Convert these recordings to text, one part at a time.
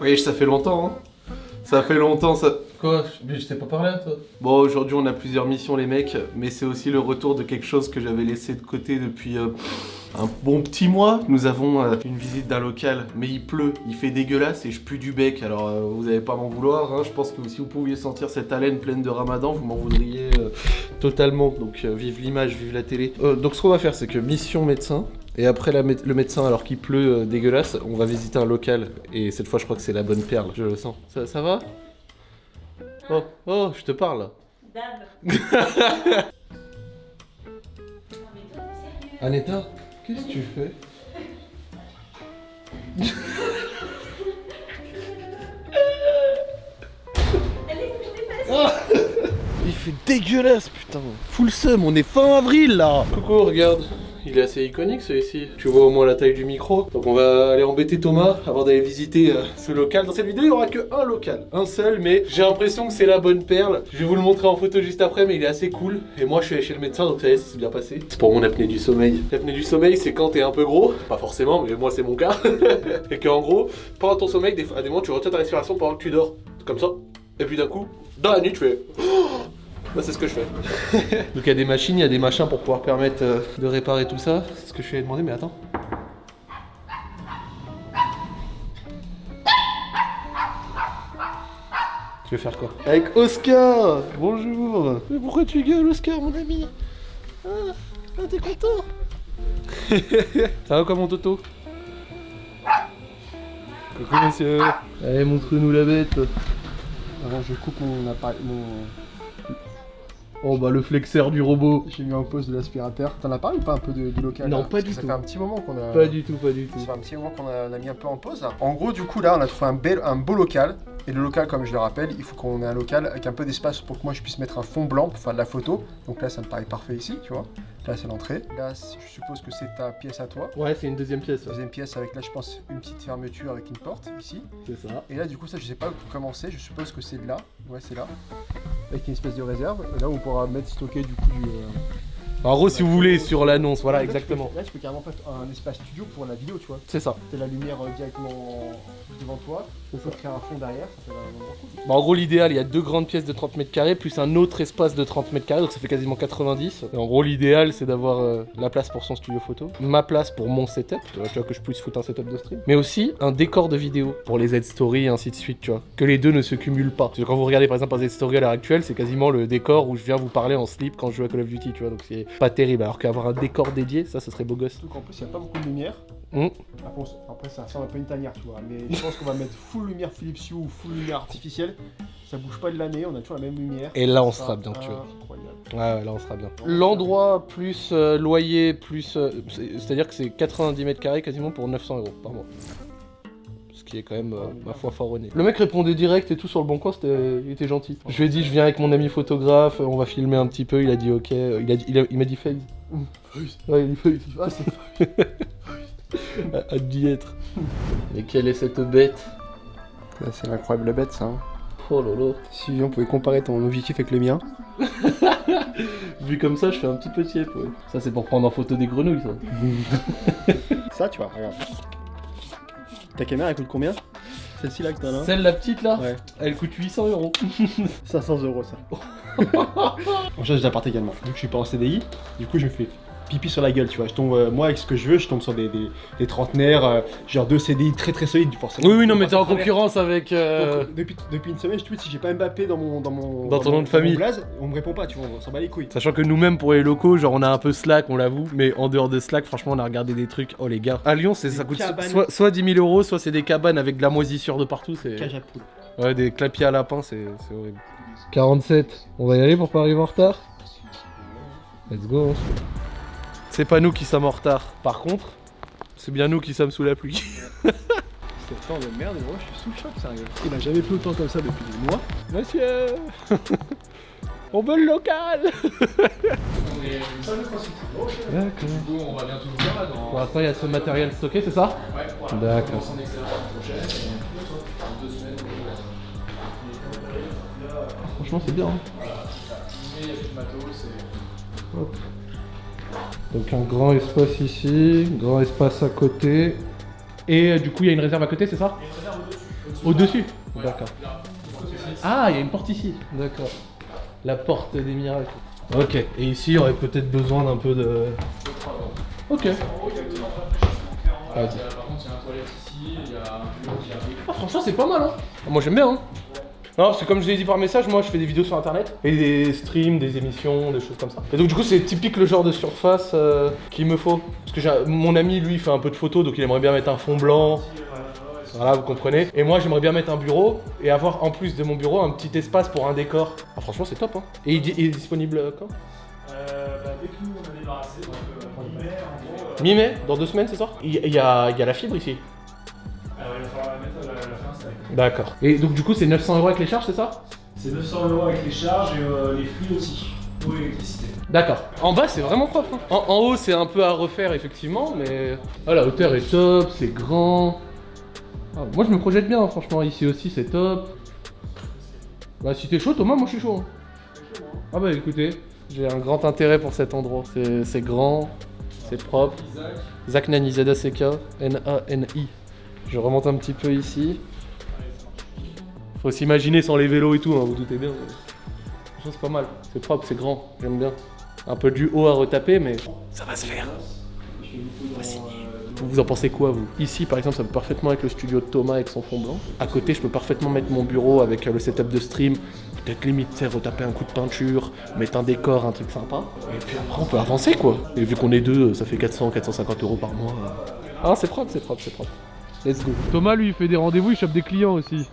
Oui, ça fait longtemps, hein. Ça fait longtemps, ça... Quoi? Mais je t'ai pas parlé à toi Bon, aujourd'hui, on a plusieurs missions, les mecs, mais c'est aussi le retour de quelque chose que j'avais laissé de côté depuis euh, un bon petit mois. Nous avons euh, une visite d'un local, mais il pleut, il fait dégueulasse et je pue du bec, alors euh, vous n'allez pas m'en vouloir. hein. Je pense que si vous pouviez sentir cette haleine pleine de ramadan, vous m'en voudriez totalement. Donc, vive l'image, vive la télé. Donc, ce qu'on va faire, c'est que mission médecin, et après la mé- le médecin, alors qu'il pleut euh, dégueulasse, on va visiter un local. Et cette fois, je crois que c'est la bonne perle, je le sens. Ça, ça va? Oh, oh, je te parle. Dab. Aneta, qu'est-ce que tu fais? Il fait dégueulasse, putain. Full seum, on est fin avril là. Coucou, regarde. Il est assez iconique celui-ci. Tu vois au moins la taille du micro. Donc on va aller embêter Thomas avant d'aller visiter euh, ce local. Dans cette vidéo, il n'y aura que un local. Un seul, mais j'ai l'impression que c'est la bonne perle. Je vais vous le montrer en photo juste après, mais il est assez cool. Et moi, je suis allé chez le médecin, donc ça y est, ça s'est bien passé. C'est pour mon apnée du sommeil. L'apnée du sommeil, c'est quand t'es un peu gros. Pas forcément, mais moi, c'est mon cas. Et qu'en gros, pendant ton sommeil, des fois- à des moments, tu retiens ta respiration pendant que tu dors. Comme ça. Et puis d'un coup, dans la nuit, tu fais. Bah, c'est ce que je fais. Donc il y a des machines, il y a des machins pour pouvoir permettre euh, de réparer tout ça. C'est ce que je lui ai demandé, mais attends. Tu veux faire quoi? Avec Oscar! Bonjour! Mais pourquoi tu gueules, Oscar, mon ami? Ah, ah, t'es content! Ça va quoi, mon Toto? Coucou, monsieur. Allez, montre-nous la bête. Avant, je coupe mon appareil, mon... Oh bah le flexeur du robot J'ai mis en pause de l'aspirateur. T'en as parlé ou pas un peu de, de local Non, là pas du que ça tout. fait un petit moment qu'on a. Pas du tout, pas du tout. Ça fait un petit moment qu'on a, mis un peu en pause. là. En gros, du coup, là, on a trouvé un, bel, un beau local. Et le local, comme je le rappelle, il faut qu'on ait un local avec un peu d'espace pour que moi je puisse mettre un fond blanc pour faire de la photo. Donc là, ça me paraît parfait ici, tu vois. Là, c'est l'entrée. Là, je suppose que c'est ta pièce à toi. Ouais, c'est une deuxième pièce, ouais. Deuxième pièce avec là, je pense, une petite fermeture avec une porte ici. c'est ça. Et là, du coup, ça, je sais pas où commencer. Je suppose que c'est là. Ouais, c'est là. Avec une espèce de réserve. Et là, on pourra mettre stocker du coup du. euh, En gros, si vous voulez, sur l'annonce, voilà, Là, tu peux- exactement. Là, tu peux carrément faire un espace studio pour la vidéo, tu vois. C'est ça. T'as la lumière euh, directement devant toi. On peut créer un fond derrière, ça fait un endroit cool. Bah, en gros, l'idéal, il y a deux grandes pièces de 30 mètres carrés, plus un autre espace de 30 mètres carrés, donc ça fait quasiment 90. Et en gros, l'idéal, c'est d'avoir euh, la place pour son studio photo, ma place pour mon setup, tu vois, tu vois, que je puisse foutre un setup de stream, mais aussi un décor de vidéo pour les Z-Story, ainsi de suite, tu vois. Que les deux ne se cumulent pas. Parce que quand vous regardez par exemple un Z-Story à l'heure actuelle, c'est quasiment le décor où je viens vous parler en slip quand je joue à Call of Duty, tu vois, donc c'est pas terrible. Alors qu'avoir un décor dédié, ça, ce serait beau gosse. Surtout qu'en plus, il n'y a pas beaucoup de lumière. Mm. Après, ça ressemble un peu une tanière, tu vois. Mais je pense qu'on va mettre full lumière Philips Hue ou full lumière artificielle. Ça bouge pas de l'année, on a toujours la même lumière. Et là, on sera bien, tu vois. Incroyable. Ouais, ouais, là on sera bien. L'endroit plus euh, loyer plus. euh, c'est- C'est-à-dire que c'est 90 mètres carrés quasiment pour 900 euros par mois. Ce qui est quand même, euh, ma foi, honnête. Le mec répondait direct et tout sur le bon coin, c'était- il était gentil. Je lui ai dit, je viens avec mon ami photographe, on va filmer un petit peu. Il a dit ok. Il a dit- il a- il m'a dit face. Ouais, il a dit. Ah, Hâte d'y être. Et quelle est cette bête c'est l'incroyable bête, ça. hein. Oh lolo. Si on pouvait comparer ton objectif avec le mien. Vu comme ça, je fais un petit peu tiep, ouais. Ça, c'est pour prendre en photo des grenouilles, ça. Ça, tu vois, regarde. Ta caméra, elle coûte combien? Celle-ci là que t'as là Celle, la petite là, Ouais. elle coûte 800 euros. 500 euros ça. On change d'appart également. Vu que je suis pas en CDI, du coup je me fais pipi sur la gueule, tu vois. Je tombe, euh, moi avec ce que je veux, je tombe sur des, des, des trentenaires, euh, genre deux CDI très très solides forcément. Oui, oui, non, mais t'es en concurrence avec. euh, Donc, depuis, depuis une semaine, je tweet si j'ai pas Mbappé dans mon dans mon Dans ton nom de famille. blaze, on me répond pas, tu vois, on s'en bat les couilles. Sachant que nous-mêmes, pour les locaux, genre on a un peu Slack, on l'avoue, mais en dehors de Slack, franchement, on a regardé des trucs. Oh les gars, à Lyon, c'est ça coûte cabanes. soit, soit 10 000 euros, soit c'est des cabanes avec de la moisissure de partout. C'est Cage à poule. ouais, des clapiers à lapin, c'est c'est horrible. 47, on va y aller pour pas arriver en retard? Let's go. C'est pas nous qui sommes en retard. Par contre, c'est bien nous qui sommes sous la pluie. C'est temps de merde, gros, je suis sous le choc, sérieux. Il a jamais plu autant comme ça depuis des mois. Monsieur On veut le local D'accord. on va bientôt le faire là dans. Pour l'instant, il y a ce matériel stocké, c'est ça Ouais, voilà. D'accord. Son extérieur la prochaine. et dans deux semaines. Franchement, c'est bien. hein. Mais il y a plus de matos. et- Hop. Donc un grand espace ici, grand espace à côté. Et euh, du coup, il y a une réserve à côté, c'est ça? Il y a une réserve au-dessus. Au-dessus D'accord. Ah, il y a une porte ici. D'accord. La porte des miracles. Ok. Et ici, il y aurait peut-être besoin d'un peu de. Ok. Par Vas-y. contre, il y a un toilette ici, il y a un bureau qui arrive. Ah, franchement, c'est pas mal, hein. Moi, j'aime bien, hein. Non, parce que comme je l'ai dit par message, moi, je fais des vidéos sur internet et des streams, des émissions, des choses comme ça. Et donc, du coup, c'est typique le genre de surface euh, qu'il me faut. Parce que mon ami, lui, fait un peu de photos, donc il aimerait bien mettre un fond blanc. Voilà, vous comprenez. Et moi, j'aimerais bien mettre un bureau et avoir en plus de mon bureau un petit espace pour un décor. Ah, franchement, c'est top, hein. Et il, il est disponible euh, quand? Euh, bah, dès que nous on a débarrassé, donc euh, mi-mai en gros. Mi-mai? Dans deux semaines, c'est ça? Il, y a, y a la fibre ici. D'accord. Et donc, du coup, c'est 900 euros avec les charges, c'est ça? C'est 900 euros avec les charges et euh, les flux aussi. Eau et électricité. D'accord. En bas, c'est vraiment propre. hein. En, en haut, c'est un peu à refaire, effectivement, mais. Ah, la hauteur est top, c'est grand. Ah, moi, je me projette bien, franchement. Ici aussi, c'est top. Bah, si t'es chaud, Thomas, moi, je suis chaud. hein. Ah, bah, écoutez, j'ai un grand intérêt pour cet endroit. C'est c'est grand, c'est propre. Zach Nani, Z-A-C-K, N-A-N-I. Je remonte un petit peu ici. Faut s'imaginer sans les vélos et tout, hein, vous doutez bien. C'est pas mal. C'est propre, c'est grand. J'aime bien. Un peu du haut à retaper, mais ça va se faire. Vous en pensez quoi, vous? Ici, par exemple, ça peut parfaitement être le studio de Thomas avec son fond blanc. À côté, je peux parfaitement mettre mon bureau avec euh, le setup de stream. Peut-être limite, sais, retaper un coup de peinture, mettre un décor, un truc sympa. Et puis après, on peut avancer, quoi. Et vu qu'on est deux, ça fait 400, 450 euros par mois. Ah, c'est propre, c'est propre, c'est propre. Let's go. Thomas, lui, il fait des rendez-vous, il chope des clients aussi.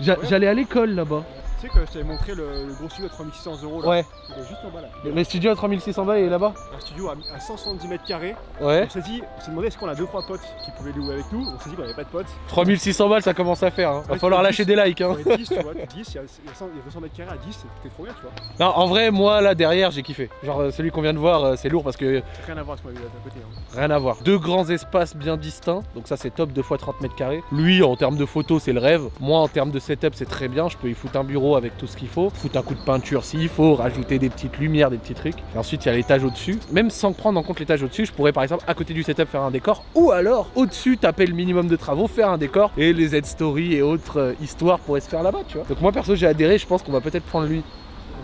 J'allais à l'école là-bas. Tu sais que je t'avais montré le, le gros studio à 3600 euros là Ouais. Il est juste en bas là. Le studio à 3600 balles, il est là-bas Un studio à, à 170 mètres carrés. Ouais. On s'est dit, on s'est demandé est-ce qu'on a deux trois potes qui pouvaient louer avec nous? On s'est dit qu'on avait pas de potes. 3600 balles, ça commence à faire. Hein. Va Ouais, falloir lâcher des likes. Hein. On est 10, tu vois, 10, il y a, il y a 100 il y a 200 mètres carrés à 10, c'était trop bien, tu vois. Non, en vrai, moi là derrière, j'ai kiffé. Genre euh, celui qu'on vient de voir, euh, c'est lourd parce que Rien à voir avec ce qu'on a vu à côté. Hein. rien à voir. Deux grands espaces bien distincts, donc ça c'est top, deux fois 30 mètres carrés. Lui, en termes de photos, c'est le rêve. Moi, en termes de setup, c'est très bien. Je peux y foutre un bureau avec tout ce qu'il faut, foutre un coup de peinture s'il faut, rajouter des petites lumières, des petits trucs. Et ensuite, il y a l'étage au-dessus. Même sans prendre en compte l'étage au-dessus, je pourrais par exemple à côté du setup faire un décor, ou alors au-dessus taper le minimum de travaux, faire un décor et les Z-stories et autres euh, histoires pourraient se faire là-bas, tu vois. Donc moi perso, j'ai adhéré. Je pense qu'on va peut-être prendre lui.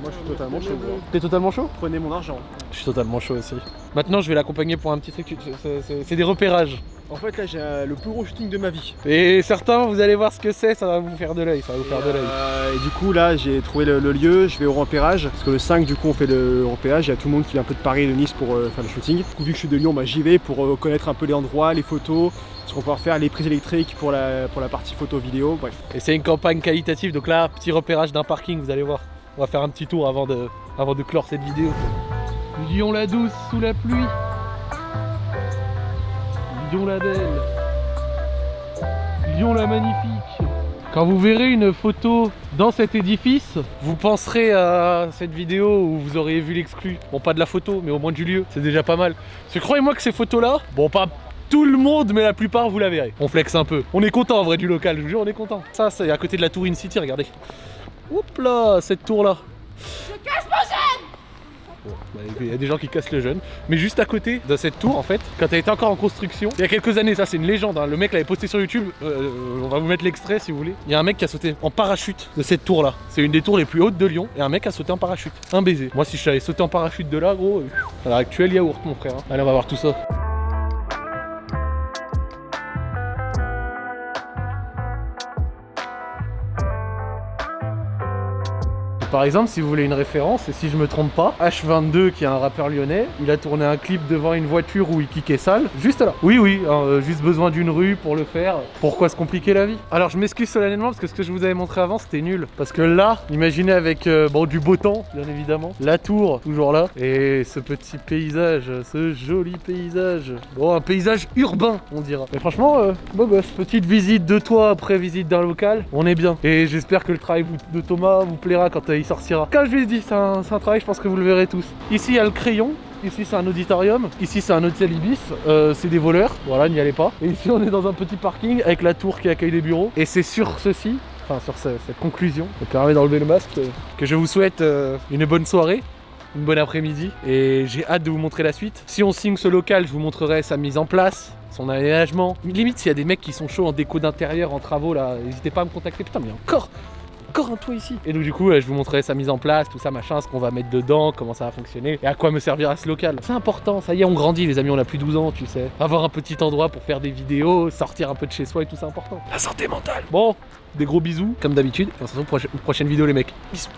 Moi je suis totalement chaud. T'es totalement chaud? Prenez mon argent. Je suis totalement chaud aussi. Maintenant, je vais l'accompagner pour un petit truc. c'est des repérages. En fait là j'ai euh, le plus gros shooting de ma vie. Et certains, vous allez voir ce que c'est, ça va vous faire de l'œil. Ça va vous faire de l'œil. Euh, et du coup là j'ai trouvé le, le lieu, je vais au repérage. Parce que le 5 du coup on fait le repérage, il y a tout le monde qui vient un peu de Paris et de Nice pour euh, faire le shooting. Du coup vu que je suis de Lyon, bah, j'y vais pour euh, connaître un peu les endroits, les photos, ce qu'on va pouvoir faire, les prises électriques pour la, pour la partie photo vidéo, bref. Et c'est une campagne qualitative. Donc là, petit repérage d'un parking, vous allez voir. On va faire un petit tour avant de, avant de clore cette vidéo. Lyon la douce sous la pluie. Lyon la belle. Lyon la magnifique. Quand vous verrez une photo dans cet édifice, vous penserez à cette vidéo où vous auriez vu l'exclu. Bon, pas de la photo, mais au moins du lieu. C'est déjà pas mal. Parce que croyez-moi que ces photos-là, bon, pas tout le monde, mais la plupart, vous la verrez. On flex un peu. On est content en vrai du local, je vous jure, on est content. Ça, c'est à côté de la tour In City, regardez. Oups là, cette tour-là. Il y a des gens qui cassent le jeune. Mais juste à côté de cette tour, en fait, quand elle était encore en construction, il y a quelques années, ça c'est une légende, hein, le mec l'avait posté sur YouTube, euh, on va vous mettre l'extrait si vous voulez. Il y a un mec qui a sauté en parachute de cette tour-là. C'est une des tours les plus hautes de Lyon, et un mec a sauté en parachute. Un baiser. Moi, si je savais sauter en parachute de là, gros, euh, à yaourt, mon frère. hein. Allez, on va voir tout ça. Par exemple, si vous voulez une référence, et si je me trompe pas, H22, qui est un rappeur lyonnais, il a tourné un clip devant une voiture où il kickait sale, juste là. Oui, oui, hein, euh, juste besoin d'une rue pour le faire. Pourquoi se compliquer la vie? Alors, je m'excuse solennellement parce que ce que je vous avais montré avant, c'était nul. Parce que là, imaginez avec euh, du beau temps, bien évidemment, la tour, toujours là, et ce petit paysage, ce joli paysage. Bon, un paysage urbain, on dira. Mais franchement, euh, beau. Petite visite de toi après visite d'un local, on est bien. Et j'espère que le travail de Thomas vous plaira quand euh, il sortira. Comme je lui ai dit, c'est un, travail, je pense que vous le verrez tous. Ici, il y a le crayon. Ici c'est un auditorium, ici c'est un hôtel Ibis, Euh, c'est des voleurs, voilà n'y allez pas. Et ici on est dans un petit parking avec la tour qui accueille les bureaux. Et c'est sur ceci, enfin sur ce- cette conclusion, me permet d'enlever le masque, euh, que je vous souhaite euh, une bonne soirée une bonne après-midi et j'ai hâte de vous montrer la suite. Si on signe ce local, je vous montrerai sa mise en place, son aménagement. Limite, s'il y a des mecs qui sont chauds en déco d'intérieur, en travaux là, n'hésitez pas à me contacter. Putain, mais encore encore un toit ici. Et donc du coup, euh, je vous montrerai sa mise en place, tout ça, machin, ce qu'on va mettre dedans, comment ça va fonctionner et à quoi me servira ce local. C'est important, ça y est, on grandit les amis, on a plus de 12 ans, tu sais. Avoir un petit endroit pour faire des vidéos, sortir un peu de chez soi et tout, c'est important. La santé mentale. Bon, des gros bisous, comme d'habitude, et on se retrouve pour une prochaine vidéo les mecs. Bisous.